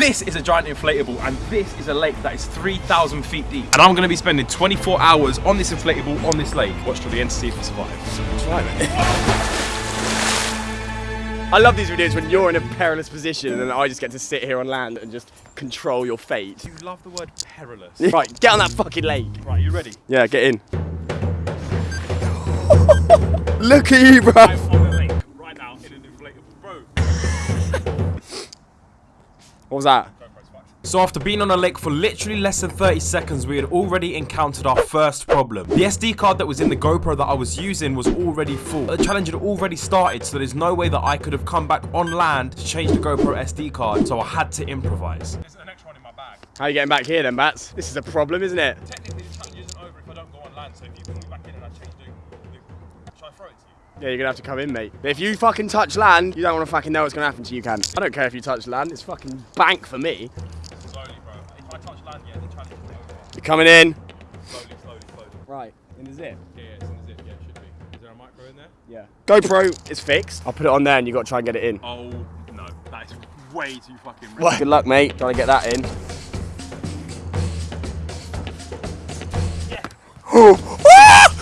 This is a giant inflatable, and this is a lake that is 3,000 feet deep. And I'm gonna be spending 24 hours on this inflatable on this lake. Watch till the end to see if we survive. Try it. I love these videos when you're in a perilous position and I just get to sit here on land and just control your fate. You love the word perilous. Right, get on that fucking lake. Right, you ready? Yeah, get in. Look at you, bro. What was that? So after being on a lake for literally less than 30 seconds, we had already encountered our first problem. The SD card that was in the GoPro that I was using was already full. The challenge had already started, so there's no way that I could have come back on land to change the GoPro SD card, so I had to improvise. There's an extra one in my bag. How are you getting back here then, Bats? This is a problem, isn't it? Technically, the challenge isn't over if I don't go on land, so if you pull Yeah, you're gonna have to come in, mate. But if you fucking touch land, you don't want to fucking know what's gonna happen to you, can? I don't care if you touch land. It's fucking bank for me. Slowly, bro. If I touch land, yeah, the challenge is over. You're coming in. Slowly, slowly, slowly. Right, in the zip. Yeah, yeah, it's in the zip. Yeah, it should be. Is there a micro in there? Yeah. GoPro is fixed. I'll put it on there and you got to try and get it in. Oh, no. That is way too fucking risky. Good luck, mate. Trying to get that in.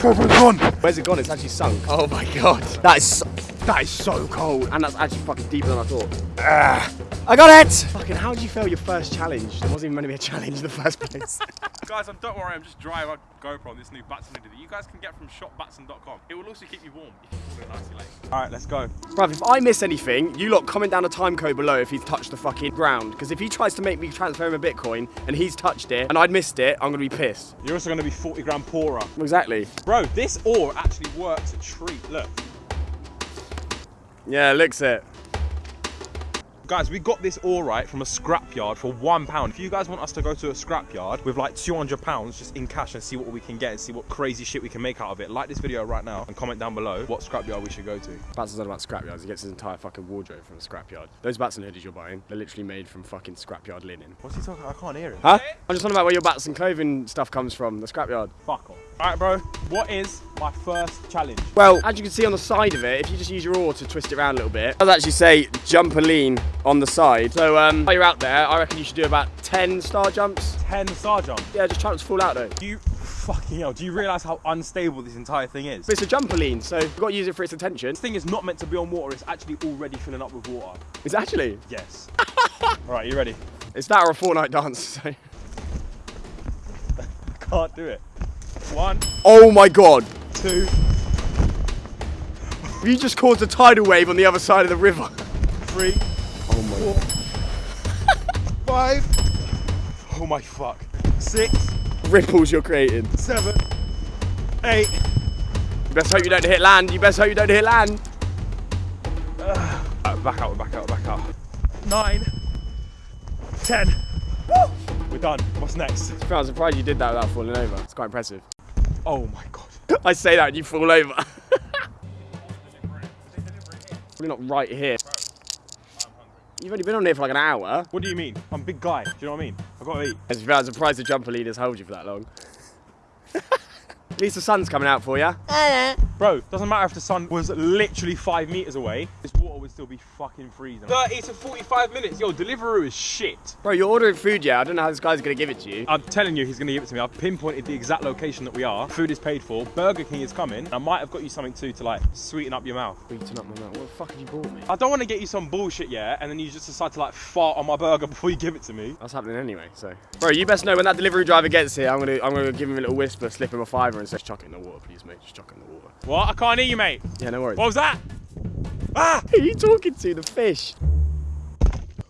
Where's it gone? It's actually sunk. Oh my god. That is so, that is so cold. And that's actually fucking deeper than I thought. Ah, I got it! Fucking how did you fail your first challenge? There wasn't even meant to be a challenge in the first place. Guys, um, don't worry, I'm just drying my GoPro on this new Batson hoodie that you guys can get from shopbatson.com. It will also keep you warm if you fall in an icy lake. Alright, let's go. Bruv, if I miss anything, you lot comment down a time code below if he's touched the fucking ground. Because if he tries to make me transfer him a Bitcoin and he's touched it and I'd missed it, I'm gonna be pissed. You're also going to be 40 grand poorer. Exactly. Bro, this ore actually works a treat. Look. Yeah, looks it. Guys, we got this all right from a scrapyard for one pound. If you guys want us to go to a scrapyard with like 200 pounds just in cash and see what we can get and see what crazy shit we can make out of it, like this video right now and comment down below what scrapyard we should go to. Batson's on about scrapyards. He gets his entire fucking wardrobe from a scrapyard. Those Batson hoodies you're buying, they're literally made from fucking scrapyard linen. What's he talking? I can't hear him. Huh? I'm just talking about where your Batson clothing stuff comes from, the scrapyard. Fuck off. Alright, bro. What is my first challenge? Well, as you can see on the side of it, if you just use your oar to twist it around a little bit, it does actually say jump and lean on the side. So um, while you're out there, I reckon you should do about 10 star jumps. 10 star jump. Yeah, just try not to fall out though. Do you fucking hell? Do you realise how unstable this entire thing is? But it's a jumperline, so you've got to use it for its attention. This thing is not meant to be on water. It's actually already filling up with water. It's actually, Yes. Alright, you ready? it's that or a Fortnite dance. So. Can't do it. One, Oh my god. two, You just caused a tidal wave on the other side of the river. three, My five. Oh my fuck. Six, Ripples you're creating. seven, eight. You best hope you don't hit land. You best hope you don't hit land. Uh, back out, back out, back out. Nine, ten. We're done. What's next? I'm surprised you did that without falling over. It's quite impressive. Oh my god. I say that and you fall over. Probably not right here. You've only been on here for like an hour. What do you mean? I'm a big guy. Do you know what I mean? I've got to eat. I'm surprised the jumper leaders hold you for that long. At least the sun's coming out for you. Bro, doesn't matter if the sun was literally five meters away, this water would still be fucking freezing. 30 to 45 minutes. Yo, Deliveroo is shit. Bro, you're ordering food, yeah? I don't know how this guy's gonna give it to you. I'm telling you, he's going to give it to me. I've pinpointed the exact location that we are. Food is paid for. Burger King is coming. I might have got you something too to like sweeten up your mouth. Beating up my mouth. What the fuck have you bought me? I don't want to get you some bullshit, yeah, and then you just decide to like fart on my burger before you give it to me. That's happening anyway, so. Bro, you best know when that delivery driver gets here, I'm gonna I'm gonna give him a little whisper, slip him a fiver and say, chuck it in the water, please, mate. Just chuck it in the water. What? I can't hear you, mate. Yeah, no worries. What was that? Ah! Who are you talking to? The fish.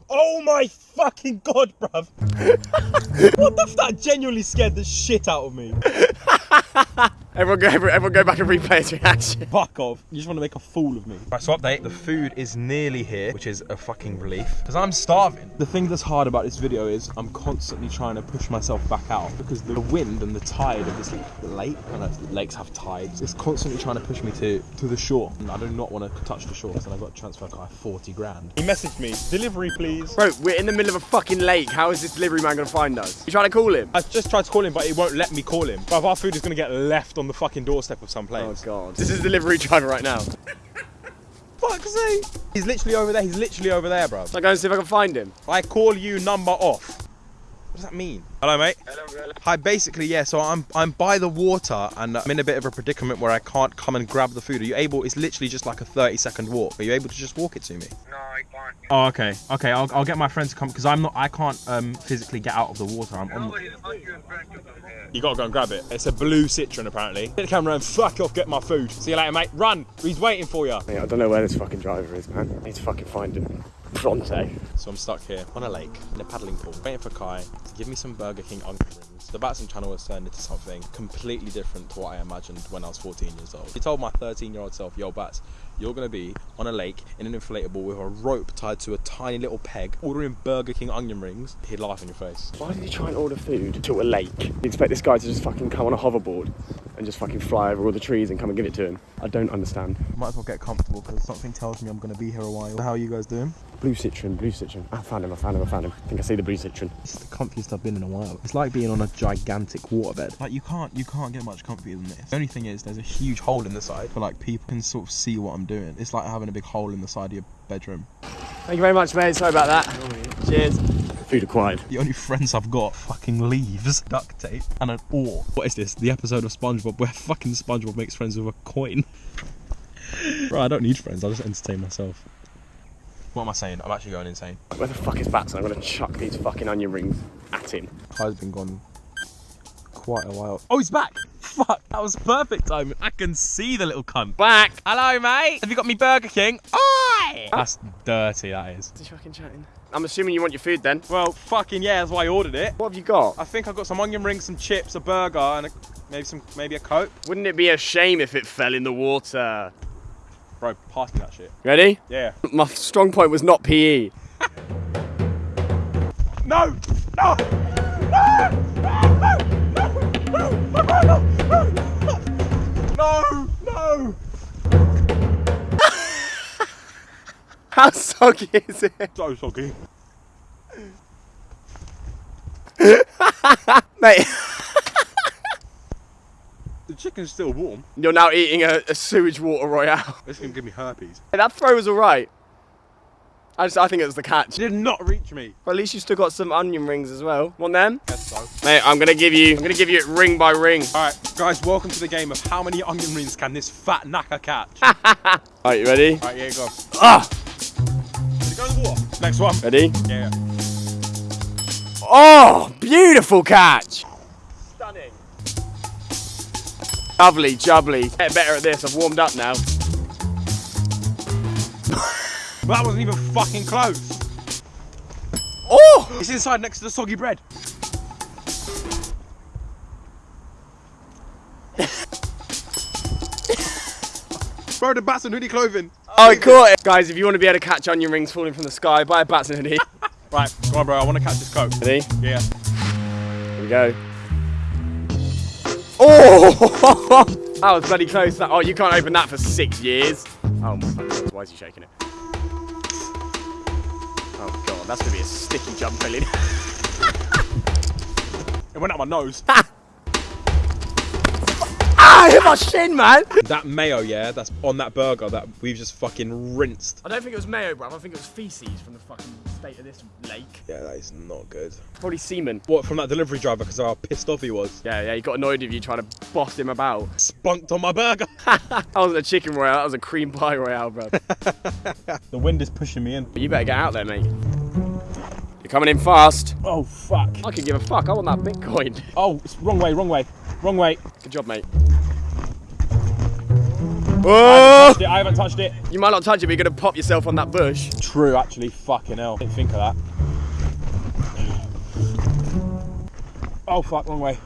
Oh my fucking god, bruv. what the f- That genuinely scared the shit out of me. Everyone go, everyone go back and replay his reaction. Fuck off. You just want to make a fool of me. Right, so update. The food is nearly here, which is a fucking relief. Because I'm starving. The thing that's hard about this video is I'm constantly trying to push myself back out because the wind and the tide of this lake, and lakes have tides, it's constantly trying to push me to, to the shore. And I do not want to touch the shore. And I've got to transfer Kai 40 grand. He messaged me, delivery please. Bro, we're in the middle of a fucking lake. How is this delivery man gonna find us? You trying to call him? I just tried to call him, but he won't let me call him. But our food is going to get left on the fucking doorstep of some place. Oh place. god. This is delivery driver right now. fuck's sake. He's literally over there. He's literally over there, bro. So I go and see if I can find him. I call you number off. What does that mean? Hello, mate. Hello, Hi. Basically, yeah. So I'm I'm by the water and I'm in a bit of a predicament where I can't come and grab the food. Are you able? It's literally just like a 30 second walk. Are you able to just walk it to me? No, I. Oh, okay. Okay, I'll, I'll get my friend to come because I'm not. I can't um, physically get out of the water. I'm on. Nobody's you in front of them here. You gotta go and grab it. It's a blue Citroen, apparently. Get the camera and fuck off. Get my food. See you later, mate. Run. He's waiting for you. Mate, I don't know where this fucking driver is, man. I need to fucking find him. Pronto. So I'm stuck here on a lake in a paddling pool, waiting for Kai to give me some Burger King onion rings. The Batson channel has turned into something completely different to what I imagined when I was 14 years old. He told my 13 year old self, yo, Bats, you're gonna be on a lake in an inflatable with a rope tied to a tiny little peg, ordering Burger King onion rings. He'd laugh in your face. Why did he try and order food to a lake? You expect this guy to just fucking come on a hoverboard and just fucking fly over all the trees and come and give it to him? I don't understand. Might as well get comfortable because something tells me I'm gonna be here a while. How are you guys doing? Blue Citroen, blue Citroen. I found him, I found him, I found him. I think I see the blue Citroen. It's the comfiest I've been in a while. It's like being on a gigantic waterbed. Like you can't you can't get much comfier than this. The only thing is there's a huge hole in the side for like people can sort of see what I'm doing. It's like having a big hole in the side of your bedroom. Thank you very much, mate. Sorry about that. Cheers. Food acquired. The only friends I've got fucking leaves, duct tape, and an oar. What is this? The episode of SpongeBob where fucking SpongeBob makes friends with a coin. Bro, I don't need friends. I'll just entertain myself. What am I saying? I'm actually going insane. Where the fuck is Batson? I'm gonna chuck these fucking onion rings at him. Kai's been gone quite a while. Oh, he's back! Fuck, that was perfect timing. I can see the little cunt. Back! Hello, mate. Have you got me Burger King? Oi! That's dirty, that is. Is he fucking chatting? I'm assuming you want your food then. Well, fucking yeah, that's why I ordered it. What have you got? I think I've got some onion rings, some chips, a burger, and a, maybe some maybe a coke. Wouldn't it be a shame if it fell in the water? Bro, pass me that shit. Ready? Yeah. My strong point was not. PE. No! No! How soggy is it? So soggy. Mate, The chicken's still warm. you're now eating a, a sewage water royale. This can give me herpes. Hey, that throw was alright. I just, I think it was the catch. It Did not reach me. But at least you still got some onion rings as well. Want them? Guess so. Mate, I'm gonna give you, I'm gonna give you it ring by ring. Alright, guys, welcome to the game of how many onion rings can this fat knacker catch? Alright, you ready? Alright, here you go. Ah! Next one. Ready? Yeah. Oh, beautiful catch! Stunning. Lovely, jubbly. Get better at this, I've warmed up now. That wasn't even fucking close. Oh! It's inside next to the soggy bread. Bro, the Batson hoodie clothing. Oh, I caught it! Guys, if you want to be able to catch onion rings falling from the sky, buy a Batson hoodie. Right, come on, bro. I want to catch this coke. Ready? Yeah. Here we go. Oh! that was bloody close. That- Oh, you can't open that for six years. Oh my god, why is he shaking it? Oh god, that's gonna be a sticky jump, Billy. It went out my nose. I hit my shin, man! that mayo, yeah, that's on that burger that we've just fucking rinsed. I don't think it was mayo, bro. I think it was feces from the fucking state of this lake. Yeah, that is not good. Probably semen. What, from that delivery driver because of how pissed off he was? Yeah, yeah, he got annoyed with you trying to boss him about. Spunked on my burger. that wasn't a chicken royale, that was a cream pie royale, bro. the wind is pushing me in. But you better get out there, mate. You're coming in fast. Oh, fuck. I could give a fuck. I want that Bitcoin. Oh, it's wrong way, wrong way. Wrong way. Good job, mate. I Oh! haven't touched it, I haven't touched it. You might not touch it, but you're gonna pop yourself on that bush. True, actually, fucking hell. Didn't think of that. Oh, fuck, wrong way.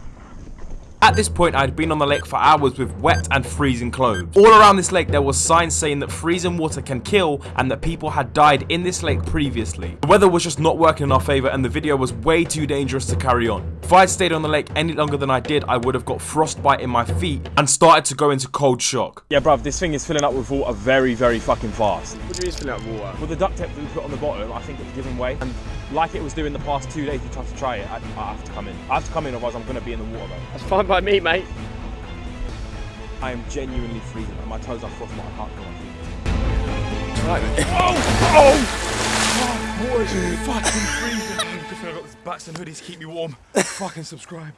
At this point, I had been on the lake for hours with wet and freezing clothes. All around this lake, there were signs saying that freezing water can kill and that people had died in this lake previously. The weather was just not working in our favour and the video was way too dangerous to carry on. If I had stayed on the lake any longer than I did, I would have got frostbite in my feet and started to go into cold shock. Yeah, bruv, this thing is filling up with water very, very fucking fast. What do you mean filling up water? With the duct tape that we put on the bottom, I think it's giving way. And like it was doing the past two days, we tried to try it. I, I have to come in. I have to come in, otherwise I'm going to be in the water. That's fine by me, mate. I am genuinely freezing, and my toes are frostbite. I can't feel my feet. Right. Oh! Oh! Water's fucking freezing. Good thing I got this Batson hoodies to keep me warm. fucking subscribe.